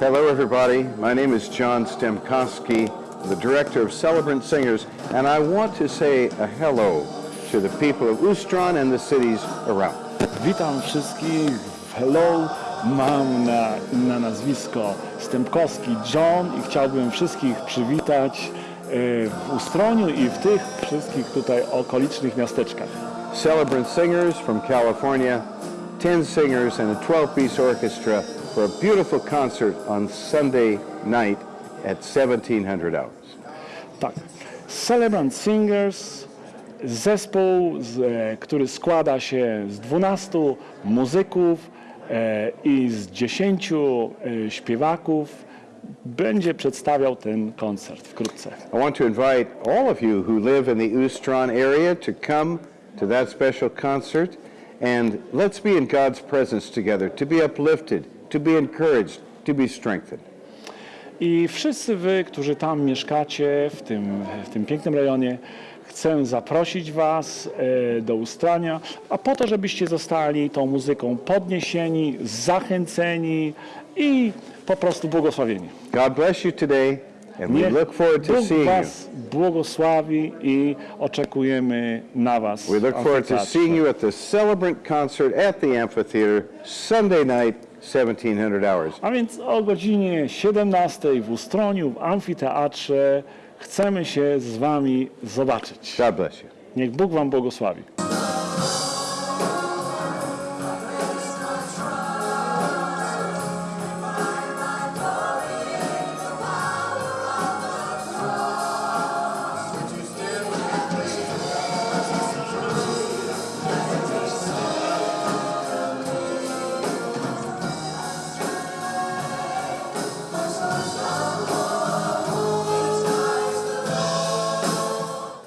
Hello, everybody. My name is John Stemkowski, the director of Celebrant Singers, and I want to say a hello to the people of Ustron and the cities around. Witam wszystkich. Hello, mam na, na nazwisko Stępkowski John i chciałbym wszystkich przywitać e, w Ustroniu i w tych wszystkich tutaj okolicznych miasteczkach. Celebrant Singers from California, 10 singers and a 12-piece orchestra for a beautiful concert on Sunday night at 1700 hours. Tak. Celebrant Singers, zespół, z, który składa się z 12 muzyków e, i z 10 e, śpiewaków, będzie przedstawiał ten koncert wkrótce. I want to invite all of you who live in the Ustron area to come to that special concert and let's be in God's presence together, to be uplifted, to be encouraged, to be strengthened. I wszyscy wy, którzy tam mieszkacie, w tym, w tym pięknym rejonie, chcę zaprosić was e, do Ustrania, a po to, żebyście zostali tą muzyką podniesieni, zachęceni i po prostu błogosławieni. God bless you today and we look forward to Bóg seeing you. was błogosławi i oczekujemy na was. We look forward to seeing you at the Celebrant concert at the amphitheater Sunday night, 1700 hours. A więc o godzinie 17 w Ustroniu, w amfiteatrze chcemy się z wami zobaczyć. God bless you. Niech Bóg wam błogosławi.